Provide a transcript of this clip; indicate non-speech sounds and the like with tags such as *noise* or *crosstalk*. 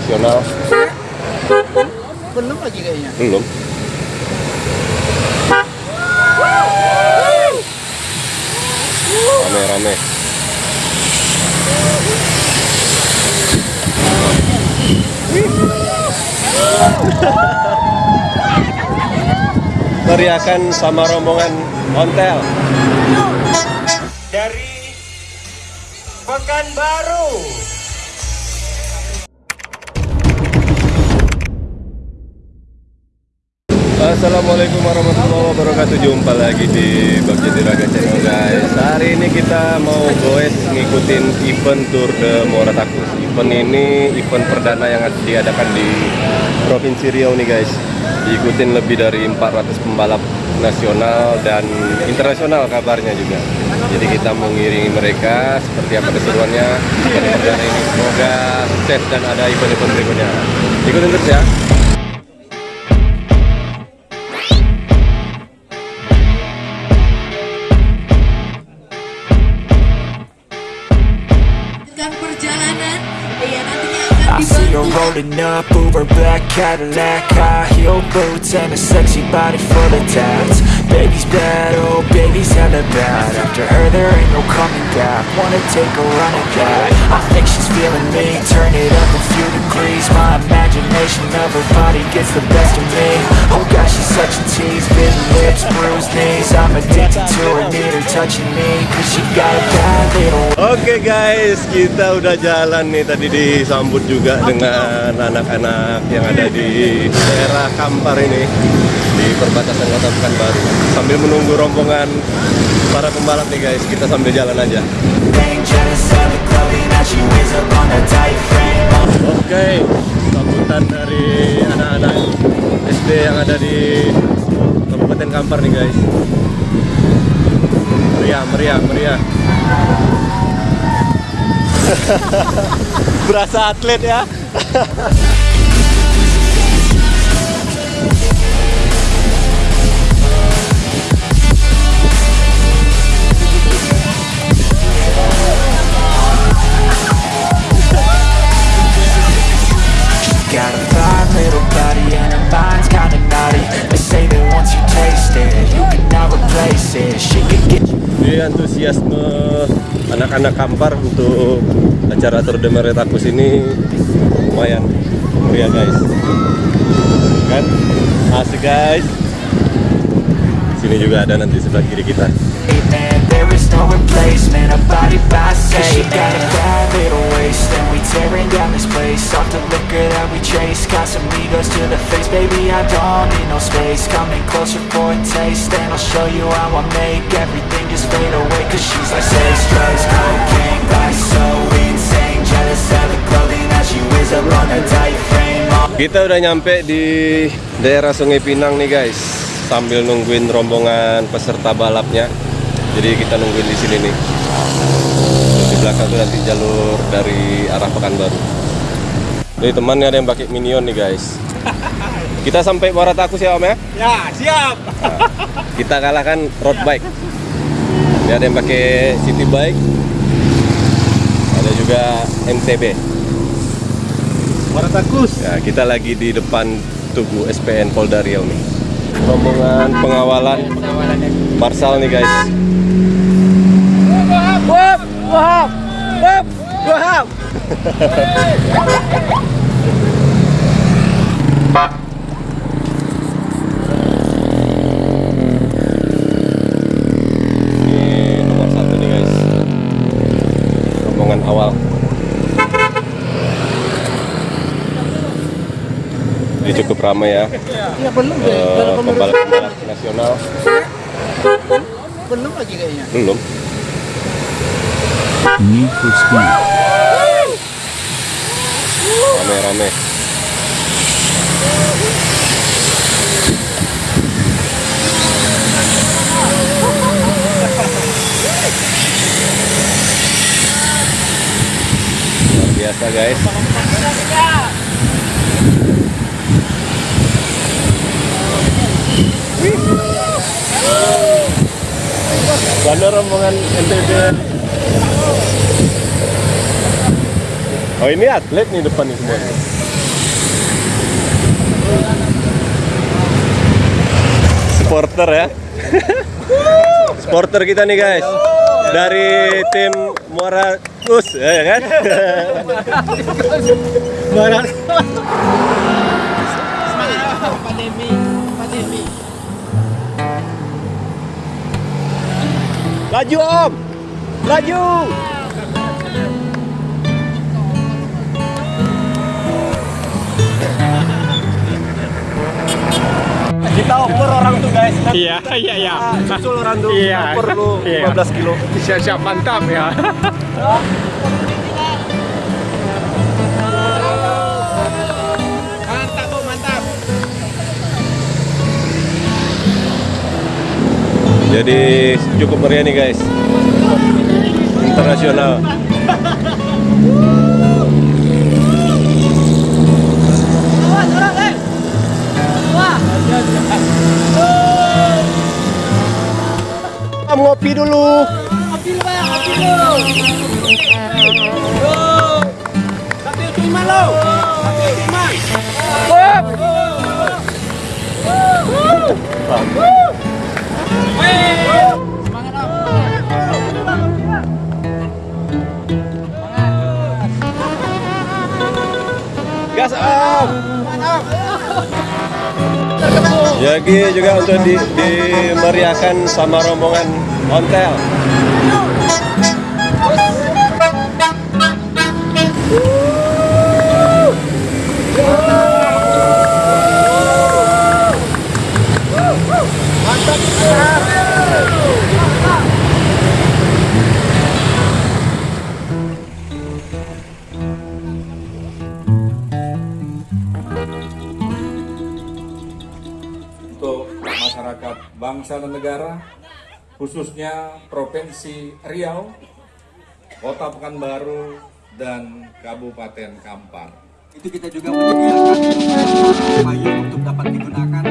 nasional. Belum lagi kayaknya. Belum. Rame-rame. Teriakan sama rombongan ontel. dari Pekanbaru. Assalamualaikum warahmatullahi wabarakatuh. Jumpa lagi di Bagja Diraga Channel guys. Hari ini kita mau goes ngikutin event Tour de Moratakus Event ini event perdana yang diadakan di Provinsi Riau nih guys. Diikutin lebih dari 400 pembalap nasional dan internasional kabarnya juga. Jadi kita mau ngiringi mereka seperti apa keseruannya. Event perdana ini. Semoga sukses dan ada event-event berikutnya. Ikutin terus ya up, Uber black Cadillac High heel boots and a sexy body full of tats. Baby's bad, oh baby's hella bad. After her there ain't no coming back. Wanna take a run at that. I think she's feeling me. Turn it up a few degrees. My imagination of her body gets the best of me such a tease Bitten lips, bruised knees I'm addicted to her, need her touching me Cause she got a bad little Oke guys, kita udah jalan nih tadi disambut juga dengan anak-anak yang ada di daerah Kampar ini di perbatasan Kota Pekanbaru. Sambil menunggu rombongan para pembalap nih guys, kita sambil jalan aja. Oke, sambutan dari anak-anak SD yang ada di Kabupaten Kampar nih guys. Meriah, meriah, meriah. *laughs* Berasa atlet ya. *laughs* antusiasme anak-anak Kampar untuk acara Tour de Meretakus ini lumayan meriah guys. Kan? Asik guys. Sini juga ada nanti sebelah kiri kita. No replacement, a body by say She got a bad little waist And we tearing down this place. Off the liquor that we chase Got some egos to the face. Baby, I don't need no space. Coming closer for a taste And I'll show you how I make Everything just fade away. Cause she's like sex, drugs, cocaine Life's so insane? Jealous of the clothing that she wears up on her tight frame. Oh, Kita udah nyampe di daerah Sungai Pinang nih guys. Sambil nungguin rombongan peserta balapnya. Jadi kita nungguin di sini nih. Di belakang tuh nanti jalur dari arah Pekanbaru. Nih temannya ada yang pakai minion nih guys. *laughs* Kita sampai Moratakus ya Om ya? Ya, siap. kita kalahkan road bike Ini ada yang pakai city bike ada juga MTB Waratakus. ya kita lagi di depan Tugu SPN Polda Riau nih rombongan pengawalan Marsal nih guys Rombongan awal. Ini cukup ramai ya. Ya belum menurut pembalap-pembalap nasional. Belum lagi kayaknya. belum Need for Speed. rame-rame. Luar biasa guys. Mana rombongan NTB Oh ini atlet nih depan nih semua. Supporter ya. *laughs* Supporter kita nih guys. Dari tim Muara Kus, ya kan? *laughs* Barang. Pandemi, pandemi. Laju Om. Laju. Kita oper orang tuh guys. Iya, iya, iya. Susul orang tuh. Iya. Oper lu Iya. 15 kilo. Siap-siap mantap ya. Mantap, Bu, mantap. Jadi cukup meriah nih guys. Internasional. *laughs* Ngopi dulu. Kopi lu, Bang, kopi lu. Yo. Satu lima lo. Satu. Wop. Semangat, Om. Gas Om. Jadi juga untuk di, dimeriahkan sama rombongan ontel. Bangsa dan negara, khususnya Provinsi Riau, Kota Pekanbaru, dan Kabupaten Kampar. itu kita juga menyediakan payung untuk dapat digunakan